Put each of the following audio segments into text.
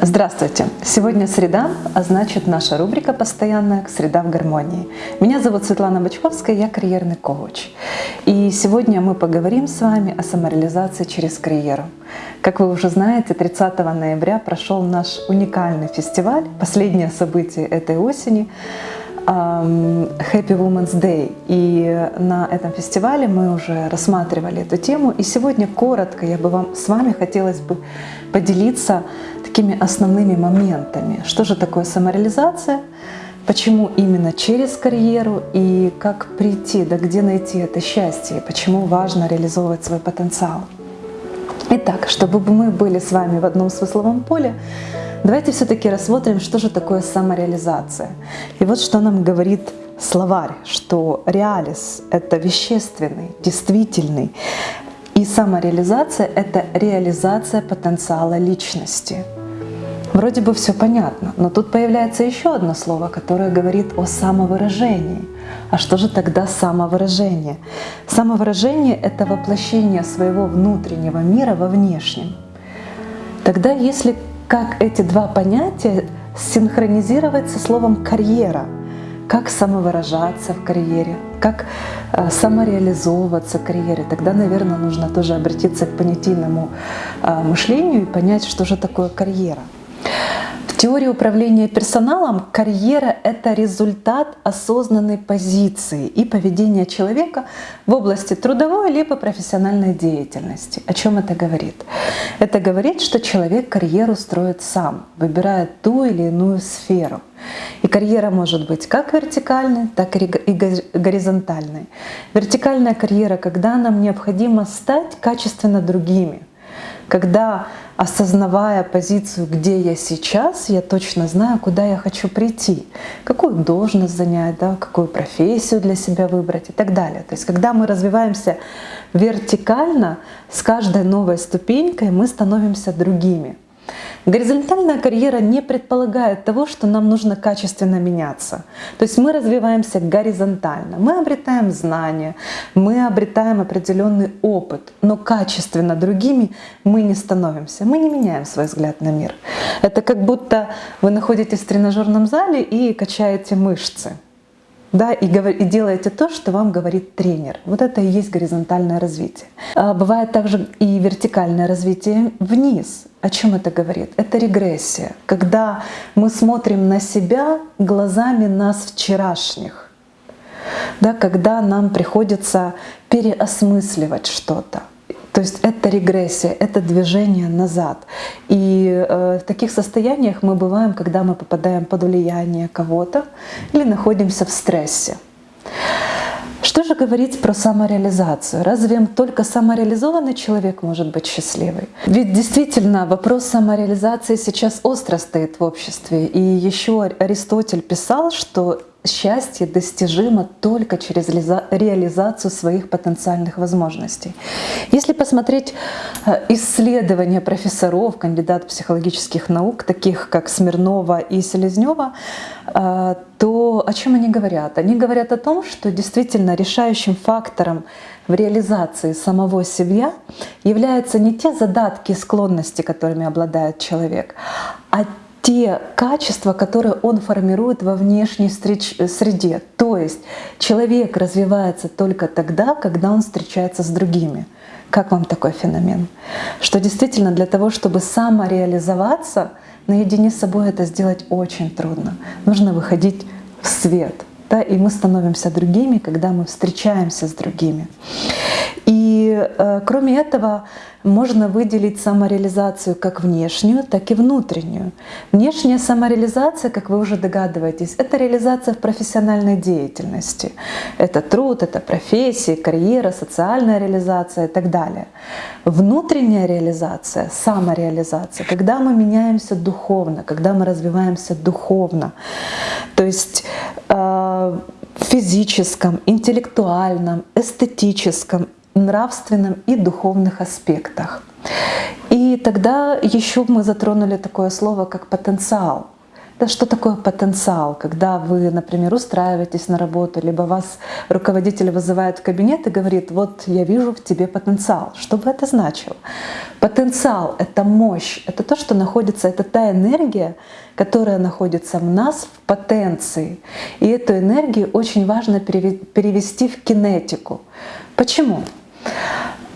Здравствуйте! Сегодня среда, а значит наша рубрика постоянная «Среда в гармонии». Меня зовут Светлана Бочковская, я карьерный коуч. И сегодня мы поговорим с вами о самореализации через карьеру. Как вы уже знаете, 30 ноября прошел наш уникальный фестиваль, последнее событие этой осени Happy Women's Day. И на этом фестивале мы уже рассматривали эту тему. И сегодня коротко я бы вам с вами хотелось бы поделиться такими основными моментами. Что же такое самореализация? Почему именно через карьеру и как прийти, да где найти это счастье, почему важно реализовывать свой потенциал. Итак, чтобы мы были с вами в одном смысловом поле, давайте все-таки рассмотрим, что же такое самореализация. И вот что нам говорит словарь, что реалис — это вещественный, действительный, и самореализация — это реализация потенциала личности. Вроде бы все понятно, но тут появляется еще одно слово, которое говорит о самовыражении. А что же тогда самовыражение? Самовыражение — это воплощение своего внутреннего мира во внешнем. Тогда если как эти два понятия синхронизировать со словом «карьера», как самовыражаться в карьере, как э, самореализовываться в карьере, тогда, наверное, нужно тоже обратиться к понятийному э, мышлению и понять, что же такое карьера. Теории управления персоналом карьера — это результат осознанной позиции и поведения человека в области трудовой либо профессиональной деятельности. О чем это говорит? Это говорит, что человек карьеру строит сам, выбирая ту или иную сферу. И карьера может быть как вертикальной, так и горизонтальной. Вертикальная карьера, когда нам необходимо стать качественно другими, когда осознавая позицию, где я сейчас, я точно знаю, куда я хочу прийти, какую должность занять, да, какую профессию для себя выбрать и так далее. То есть когда мы развиваемся вертикально, с каждой новой ступенькой мы становимся другими. Горизонтальная карьера не предполагает того, что нам нужно качественно меняться. То есть мы развиваемся горизонтально, мы обретаем знания, мы обретаем определенный опыт, но качественно другими мы не становимся, мы не меняем свой взгляд на мир. Это как будто вы находитесь в тренажерном зале и качаете мышцы да, и, и делаете то, что вам говорит тренер. Вот это и есть горизонтальное развитие. А бывает также и вертикальное развитие вниз. О чем это говорит? Это регрессия, когда мы смотрим на себя глазами нас вчерашних, да, когда нам приходится переосмысливать что-то. То есть это регрессия, это движение назад. И э, в таких состояниях мы бываем, когда мы попадаем под влияние кого-то или находимся в стрессе. Что же говорить про самореализацию? Разве только самореализованный человек может быть счастливый? Ведь действительно вопрос самореализации сейчас остро стоит в обществе. И еще Аристотель писал, что счастье достижимо только через реализацию своих потенциальных возможностей. Если посмотреть э, исследования профессоров, кандидатов психологических наук, таких как Смирнова и Селезнева, э, то о чем они говорят? Они говорят о том, что действительно решающим фактором в реализации самого себя являются не те задатки и склонности, которыми обладает человек, а те качества, которые он формирует во внешней среде. То есть человек развивается только тогда, когда он встречается с другими. Как вам такой феномен? Что действительно для того, чтобы самореализоваться, наедине с собой это сделать очень трудно. Нужно выходить в свет. Да, и мы становимся другими, когда мы встречаемся с другими. И э, кроме этого, можно выделить самореализацию как внешнюю, так и внутреннюю. Внешняя самореализация, как вы уже догадываетесь, это реализация в профессиональной деятельности. Это труд, это профессия, карьера, социальная реализация и так далее. Внутренняя реализация, самореализация, когда мы меняемся духовно, когда мы развиваемся духовно. То есть э, в физическом, интеллектуальном, эстетическом нравственном и духовных аспектах. И тогда еще мы затронули такое слово, как потенциал. Да, что такое потенциал? Когда вы, например, устраиваетесь на работу, либо вас руководитель вызывает в кабинет и говорит, вот я вижу в тебе потенциал. Что бы это значило? Потенциал — это мощь, это то, что находится, это та энергия, которая находится в нас в потенции. И эту энергию очень важно перевести в кинетику. Почему?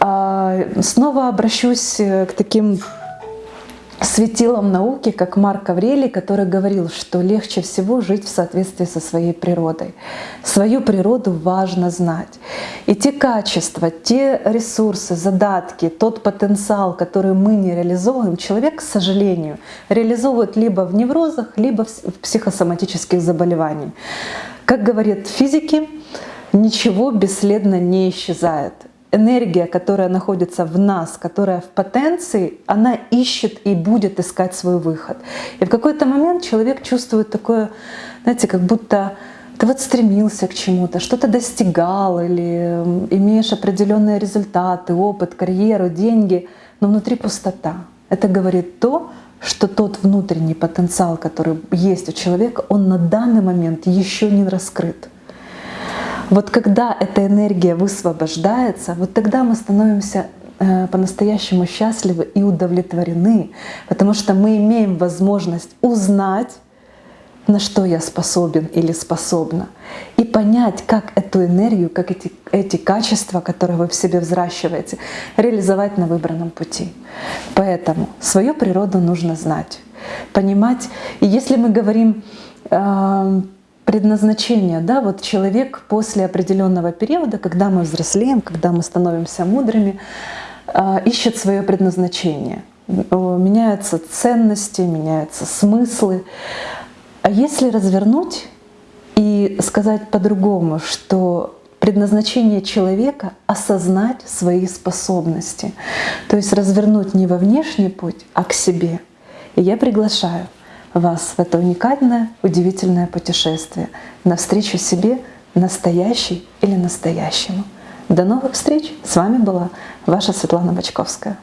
А, снова обращусь к таким светилом науки, как Марк Аврелий, который говорил, что легче всего жить в соответствии со своей природой. Свою природу важно знать. И те качества, те ресурсы, задатки, тот потенциал, который мы не реализовываем, человек, к сожалению, реализовывает либо в неврозах, либо в психосоматических заболеваниях. Как говорят физики, ничего бесследно не исчезает энергия, которая находится в нас, которая в потенции, она ищет и будет искать свой выход. И в какой-то момент человек чувствует такое, знаете, как будто ты вот стремился к чему-то, что-то достигал или имеешь определенные результаты, опыт, карьеру, деньги, но внутри пустота. Это говорит то, что тот внутренний потенциал, который есть у человека, он на данный момент еще не раскрыт. Вот когда эта энергия высвобождается, вот тогда мы становимся э, по-настоящему счастливы и удовлетворены, потому что мы имеем возможность узнать, на что я способен или способна, и понять, как эту энергию, как эти, эти качества, которые вы в себе взращиваете, реализовать на выбранном пути. Поэтому свою природу нужно знать, понимать. И если мы говорим э, предназначение, да, вот человек после определенного периода, когда мы взрослеем, когда мы становимся мудрыми, а, ищет свое предназначение. Меняются ценности, меняются смыслы. А если развернуть и сказать по-другому, что предназначение человека — осознать свои способности, то есть развернуть не во внешний путь, а к себе. И я приглашаю — вас в это уникальное, удивительное путешествие навстречу себе настоящий или настоящему. До новых встреч! С вами была ваша Светлана Бочковская.